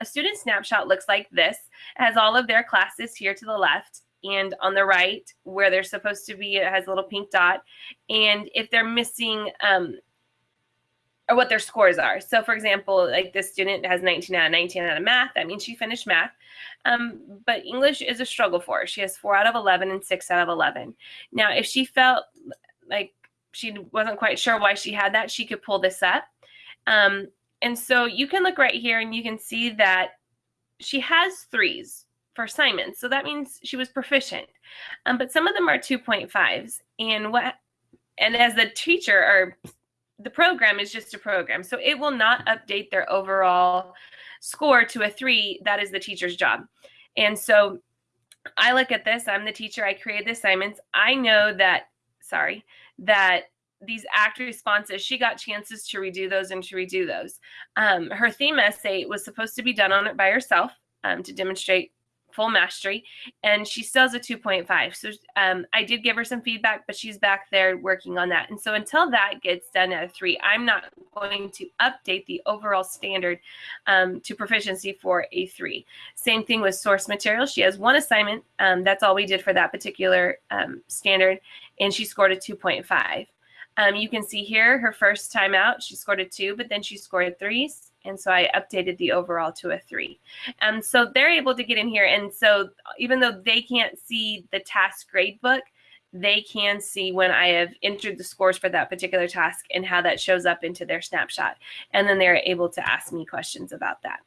a student snapshot looks like this. It has all of their classes here to the left and on the right where they're supposed to be, it has a little pink dot. And if they're missing um, or what their scores are. So for example, like this student has 19 out of 19 out of math. That means she finished math. Um, but English is a struggle for her. She has four out of 11 and six out of 11. Now, if she felt like she wasn't quite sure why she had that, she could pull this up. Um, and so you can look right here and you can see that she has threes for assignments. So that means she was proficient. Um, but some of them are 2.5s. And what and as the teacher or the program is just a program. So it will not update their overall score to a three. That is the teacher's job. And so I look at this, I'm the teacher, I create the assignments. I know that, sorry, that these act responses, she got chances to redo those and to redo those. Um, her theme essay was supposed to be done on it by herself um, to demonstrate full mastery, and she still has a 2.5. So um, I did give her some feedback, but she's back there working on that. And so until that gets done at a three, I'm not going to update the overall standard um, to proficiency for a three. Same thing with source material. She has one assignment. Um, that's all we did for that particular um, standard, and she scored a 2.5. Um, you can see here her first time out, she scored a two, but then she scored threes and so I updated the overall to a three. And so they're able to get in here. And so even though they can't see the task gradebook, they can see when I have entered the scores for that particular task and how that shows up into their snapshot. And then they're able to ask me questions about that.